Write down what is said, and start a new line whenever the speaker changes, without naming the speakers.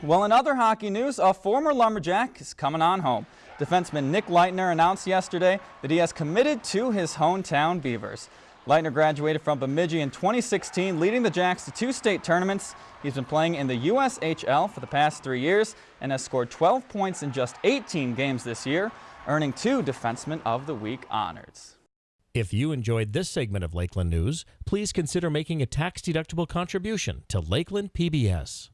Well, in other hockey news, a former Lumberjack is coming on home. Defenseman Nick Leitner announced yesterday that he has committed to his hometown Beavers. Leitner graduated from Bemidji in 2016, leading the Jacks to two state tournaments. He's been playing in the USHL for the past three years and has scored 12 points in just 18 games this year, earning two Defenseman of the Week honors.
If you enjoyed this segment of Lakeland News, please consider making a tax-deductible contribution to Lakeland PBS.